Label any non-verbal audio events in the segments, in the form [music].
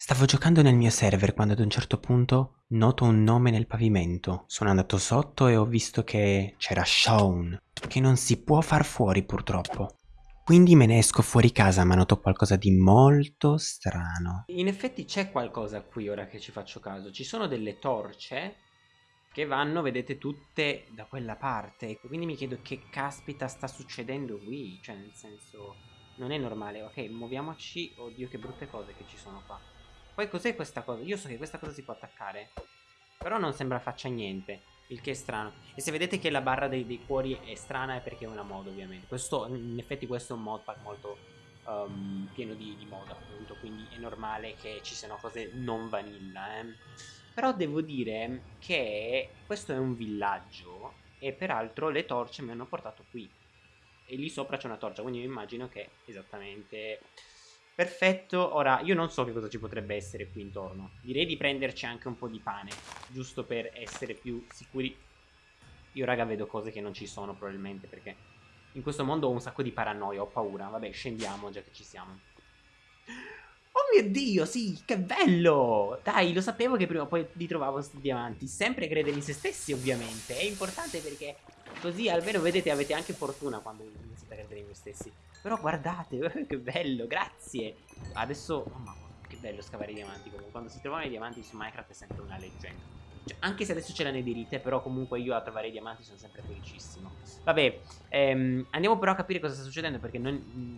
Stavo giocando nel mio server quando ad un certo punto noto un nome nel pavimento. Sono andato sotto e ho visto che c'era Shaun, che non si può far fuori purtroppo. Quindi me ne esco fuori casa ma noto qualcosa di molto strano. In effetti c'è qualcosa qui ora che ci faccio caso. Ci sono delle torce che vanno, vedete, tutte da quella parte. Quindi mi chiedo che caspita sta succedendo qui. Cioè, nel senso, non è normale. Ok, muoviamoci. Oddio, che brutte cose che ci sono qua. Poi cos'è questa cosa? Io so che questa cosa si può attaccare. Però non sembra faccia niente. Il che è strano. E se vedete che la barra dei, dei cuori è strana è perché è una mod ovviamente. Questo, in effetti questo è un modpack molto um, pieno di, di mod appunto. Quindi è normale che ci siano cose non vanilla. Eh. Però devo dire che questo è un villaggio. E peraltro le torce mi hanno portato qui. E lì sopra c'è una torcia. Quindi io immagino che esattamente Perfetto, ora io non so che cosa ci potrebbe essere qui intorno. Direi di prenderci anche un po' di pane, giusto per essere più sicuri. Io raga vedo cose che non ci sono probabilmente perché in questo mondo ho un sacco di paranoia, ho paura. Vabbè, scendiamo già che ci siamo. Oh mio Dio, sì, che bello! Dai, lo sapevo che prima o poi li trovavo questi diamanti. Sempre credere in se stessi, ovviamente. È importante perché così almeno vedete avete anche fortuna quando iniziate a credere in voi stessi. Però guardate, [laughs] che bello, grazie. Adesso, oh mamma, che bello scavare i diamanti. Comunque, quando si trovano i diamanti su Minecraft è sempre una leggenda. Cioè, anche se adesso ce la dirite, però comunque io a trovare i diamanti sono sempre felicissimo. Vabbè, ehm, andiamo però a capire cosa sta succedendo, perché non,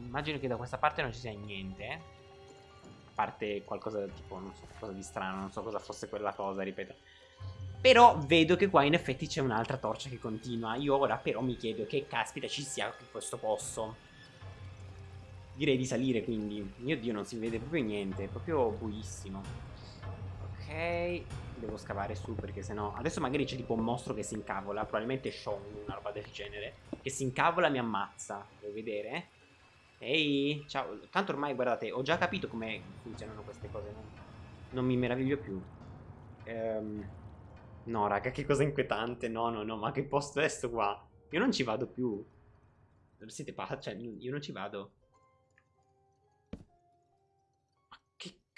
immagino che da questa parte non ci sia niente. A parte qualcosa tipo, non so, qualcosa di strano, non so cosa fosse quella cosa, ripeto. Però vedo che qua in effetti c'è un'altra torcia che continua. Io ora però mi chiedo che caspita ci sia in questo posto. Direi di salire quindi. Mio dio, non si vede proprio niente. È proprio buissimo. Ok. Devo scavare su perché sennò... Adesso magari c'è tipo un mostro che si incavola. Probabilmente Sean, una roba del genere. Che si incavola e mi ammazza. Devo vedere. Ehi, ciao. Tanto ormai, guardate, ho già capito come funzionano queste cose. Non, non mi meraviglio più. Ehm... No, raga, che cosa inquietante. No, no, no, ma che posto è sto qua? Io non ci vado più. Siete pazzi? Cioè, io non ci vado.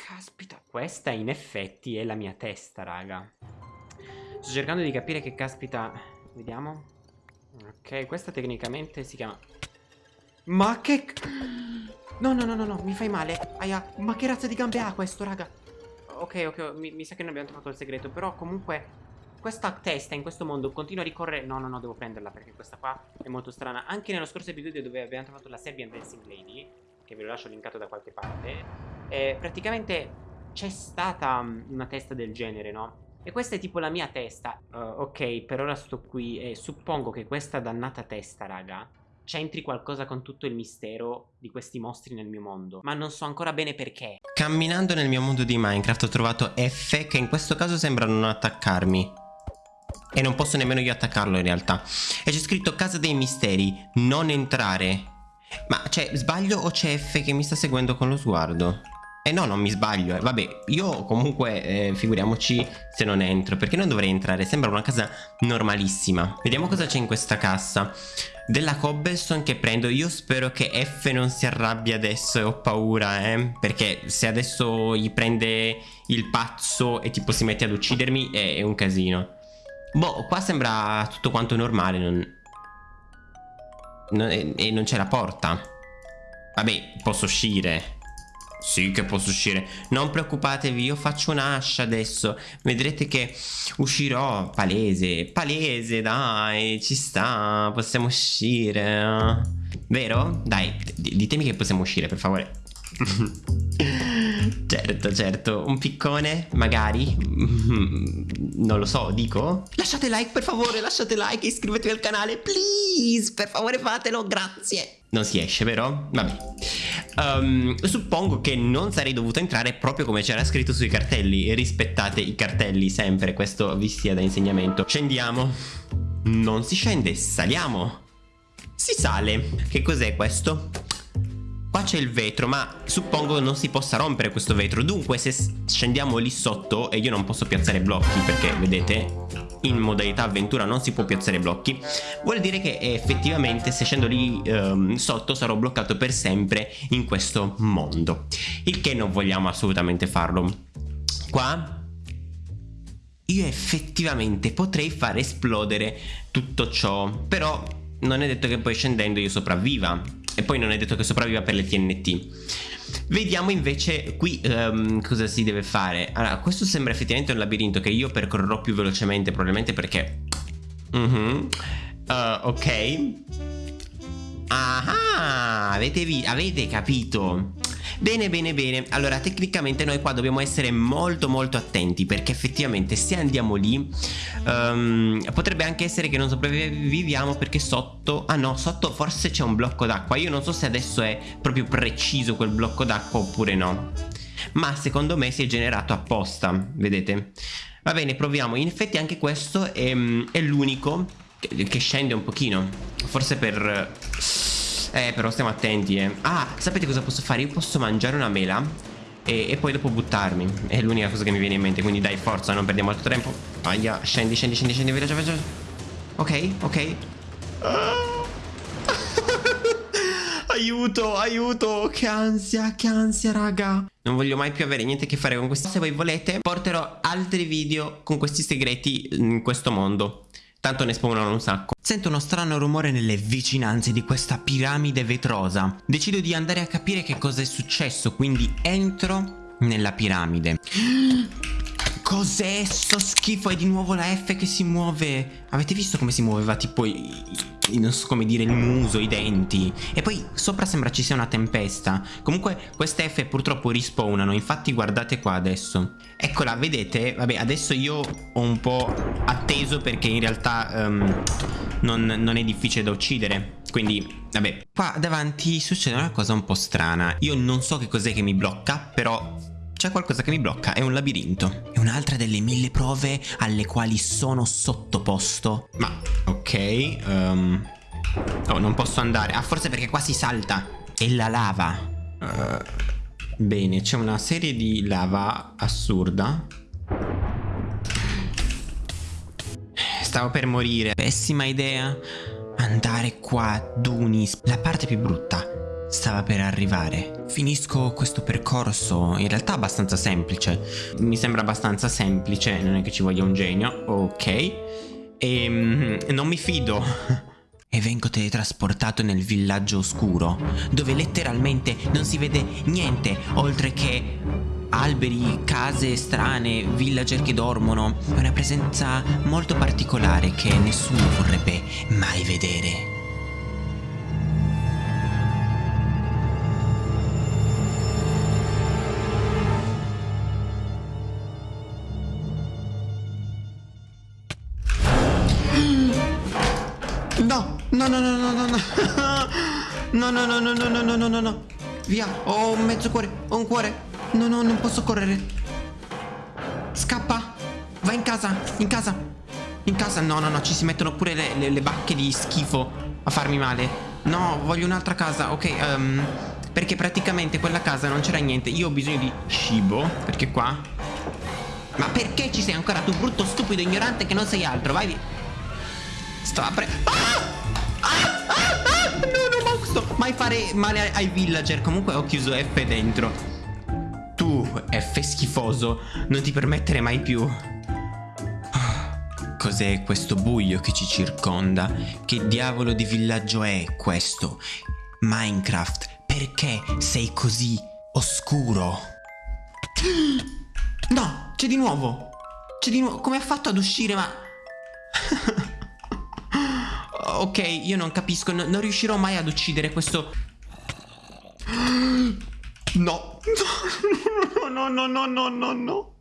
Caspita, questa in effetti è la mia testa, raga. Sto cercando di capire che caspita... Vediamo. Ok, questa tecnicamente si chiama... Ma che... No, no, no, no, no, mi fai male. Aia, ma che razza di gambe ha questo, raga? Ok, ok, mi, mi sa che non abbiamo trovato il segreto, però comunque... Questa testa in questo mondo continua a ricorrere... No, no, no, devo prenderla perché questa qua è molto strana. Anche nello scorso episodio dove abbiamo trovato la Serbian Dancing Lady, che ve lo lascio linkato da qualche parte eh, praticamente c'è stata mm, una testa del genere, no? E questa è tipo la mia testa. Uh, ok, per ora sto qui e suppongo che questa dannata testa, raga, c'entri qualcosa con tutto il mistero di questi mostri nel mio mondo. Ma non so ancora bene perché. Camminando nel mio mondo di Minecraft ho trovato F che in questo caso sembrano non attaccarmi. E non posso nemmeno io attaccarlo in realtà. E c'è scritto Casa dei Misteri, non entrare. Ma cioè, sbaglio o c'è F che mi sta seguendo con lo sguardo? Eh no, non mi sbaglio. Eh. Vabbè, io comunque eh, figuriamoci se non entro, perché non dovrei entrare? Sembra una casa normalissima. Vediamo cosa c'è in questa cassa. Della cobblestone che prendo, io spero che F non si arrabbia adesso e ho paura, eh. Perché se adesso gli prende il pazzo e tipo si mette ad uccidermi è, è un casino. Boh, qua sembra tutto quanto normale, non... non e non c'è la porta. Vabbè, posso uscire. Sì che posso uscire. Non preoccupatevi io faccio un'ascia adesso. Vedrete che uscirò Palese Palese dai ci sta Possiamo uscire. Vero? Dai ditemi che possiamo uscire per favore. [laughs] Certo, certo, un piccone, magari, [laughs] non lo so, dico. Lasciate like per favore, lasciate like iscrivetevi al canale, please, per favore fatelo, grazie. Non si esce, vero? Vabbè um, Suppongo che non sarei dovuto entrare proprio come c'era scritto sui cartelli. Rispettate i cartelli sempre, questo vi sia da insegnamento. Scendiamo. Non si scende, saliamo. Si sale. Che cos'è questo? C'è il vetro, ma suppongo non si possa rompere questo vetro. Dunque, se scendiamo lì sotto e io non posso piazzare blocchi, perché vedete, in modalità avventura non si può piazzare blocchi, vuol dire che effettivamente se scendo lì um, sotto sarò bloccato per sempre in questo mondo. Il che non vogliamo assolutamente farlo. Qua io effettivamente potrei far esplodere tutto ciò, però non è detto che poi scendendo io sopravviva e poi non è detto che sopravviva per le TNT. Vediamo invece qui um, cosa si deve fare. Allora, questo sembra effettivamente un labirinto che io percorrerò più velocemente probabilmente perché... Uh -huh. uh, ok. Ah, avete, avete capito? Bene, bene, bene. Allora, tecnicamente noi qua dobbiamo essere molto, molto attenti perché effettivamente se andiamo lì um, potrebbe anche essere che non sopravviviamo perché sotto... Ah no, sotto forse c'è un blocco d'acqua. Io non so se adesso è proprio preciso quel blocco d'acqua oppure no. Ma secondo me si è generato apposta, vedete? Va bene, proviamo. In effetti anche questo è, è l'unico che, che scende un pochino. Forse per eh, però stiamo attenti, eh. Ah, sapete cosa posso fare? Io posso mangiare una mela e, e poi dopo buttarmi. È l'unica cosa che mi viene in mente. Quindi dai, forza, non perdiamo altro tempo. Aia, scendi, scendi, scendi, scendi, veloce, veloce. Ok, ok. [laughs] aiuto, aiuto, che ansia, che ansia, raga. Non voglio mai più avere niente a che fare con questi. Se voi volete, porterò altri video con questi segreti in questo mondo. Tanto ne spawnano un sacco. Sento uno strano rumore nelle vicinanze di questa piramide vetrosa. Decido di andare a capire che cosa è successo, quindi entro nella piramide. Cos'è sto schifo? È di nuovo la F che si muove. Avete visto come si muoveva tipo non so come dire, il muso, i denti. E poi sopra sembra ci sia una tempesta. Comunque queste F purtroppo rispawnano, infatti guardate qua adesso. Eccola, vedete? Vabbè, adesso io ho un po' atteso perché in realtà um, non, non è difficile da uccidere. Quindi, vabbè. Qua davanti succede una cosa un po' strana. Io non so che cos'è che mi blocca, però c'è qualcosa che mi blocca, è un labirinto. È un'altra delle mille prove alle quali sono sottoposto. Ma, ok, um... Oh, non posso andare. Ah, forse perché qua si salta. È la lava. Uh, bene, c'è una serie di lava assurda. Stavo per morire. Pessima idea. Andare qua, Dunis. La parte più brutta stava per arrivare. Finisco questo percorso, in realtà abbastanza semplice. Mi sembra abbastanza semplice, non è che ci voglia un genio. Ok. E ehm, non mi fido. [laughs] e vengo teletrasportato nel villaggio oscuro, dove letteralmente non si vede niente oltre che alberi, case strane, villager che dormono. È una presenza molto particolare che nessuno vorrebbe mai vedere. No, no, no, no, no, no. No, no, no, no, no, no, no, no. Via, ho un mezzo cuore, ho un cuore. No, no, non posso correre. Scappa. Va in casa, in casa. In casa, no, no, no, ci si mettono pure le, le, le bacche di schifo a farmi male. No, voglio un'altra casa, ok, um, perché praticamente quella casa non c'era niente. Io ho bisogno di cibo, perché qua... Ma perché ci sei ancora tu, brutto, stupido, ignorante che non sei altro? Vai via. Sto aprendo... Ah! Mai fare male ai villager Comunque ho chiuso F dentro Tu, F schifoso Non ti permettere mai più Cos'è questo buio che ci circonda? Che diavolo di villaggio è questo? Minecraft, perché sei così oscuro? No, c'è di nuovo C'è di nuovo Come ha fatto ad uscire ma... [laughs] ok, io non capisco, no, non riuscirò mai ad uccidere questo... [gasps] [laughs] No, no, no, no, no, no, no, no.